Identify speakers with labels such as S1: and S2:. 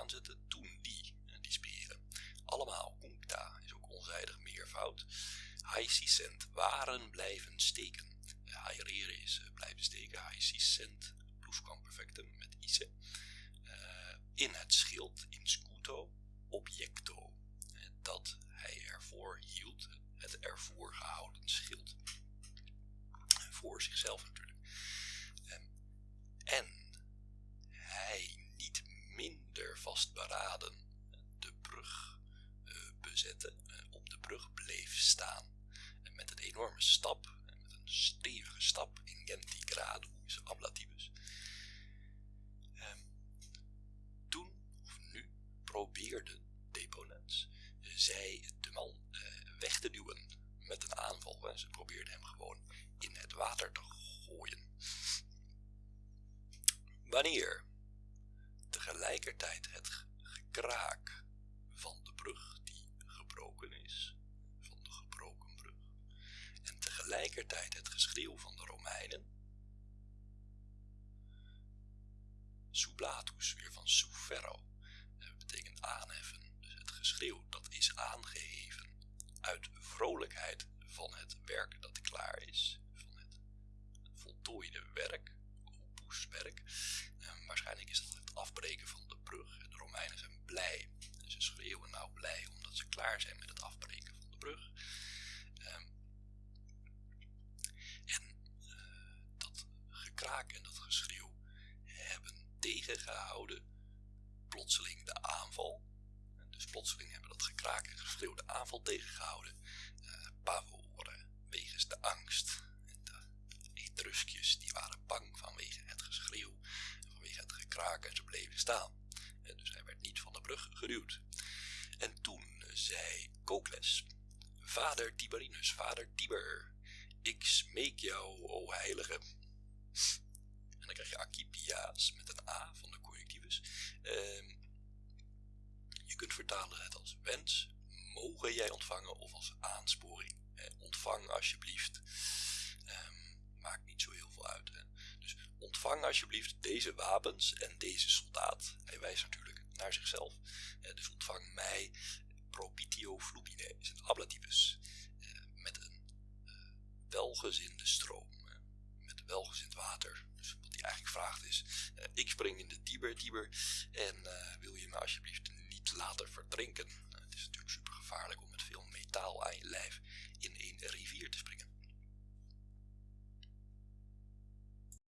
S1: aanzetten, toen die, die speren. Allemaal kunkta is ook onzijdig meervoud. Haisicent waren blijven steken. Haireren is blijven steken. Haisicent plusquamperfectum met ise. in het schild, in scuto, objecto. Dat hij ervoor hield, het ervoor gehouden schild. Voor zichzelf natuurlijk. Enorme stap, met een stevige stap in genti gradus ablativus. toen of nu probeerde Deponens zij de man weg te duwen met een aanval. Ze probeerde hem gewoon in het water te gooien. Wanneer tegelijkertijd het gekraak tegelijkertijd het geschreeuw van de Romeinen, sublatus, weer van suferro, dat betekent aanheffen, dus het geschreeuw dat is aangeheven uit vrolijkheid van het werk dat klaar is, van het voltooide werk, opuswerk. En waarschijnlijk is dat het afbreken van de brug. De Romeinen zijn blij. Ze schreeuwen nou blij omdat ze klaar zijn met het afbreken van de brug. Tegengehouden plotseling de aanval. Dus plotseling hebben dat gekraak en geschreeuw de aanval tegengehouden. Uh, wegens de angst. En de Etruskjes die waren bang vanwege het geschreeuw vanwege het gekraak en ze bleven staan. En dus hij werd niet van de brug geduwd. En toen zei Cocles, vader Tiberinus, vader Tiber, ik smeek jou, o heilige. En dan krijg je Acipia's met Van de correctivus. Ehm, je kunt vertalen het als wens, mogen jij ontvangen of als aansporing. ontvang alsjeblieft. Ehm, maakt niet zo heel veel uit. Hè. Dus ontvang alsjeblieft deze wapens en deze soldaat. Hij wijst natuurlijk naar zichzelf. dus ontvang mij propitio flumine, is het ablativus. met een welgezinde stroom welgezind water. Dus wat hij eigenlijk vraagt is, eh, ik spring in de Tiber, Tiber en eh, wil je me alsjeblieft niet laten verdrinken. Nou, het is natuurlijk super gevaarlijk om met veel metaal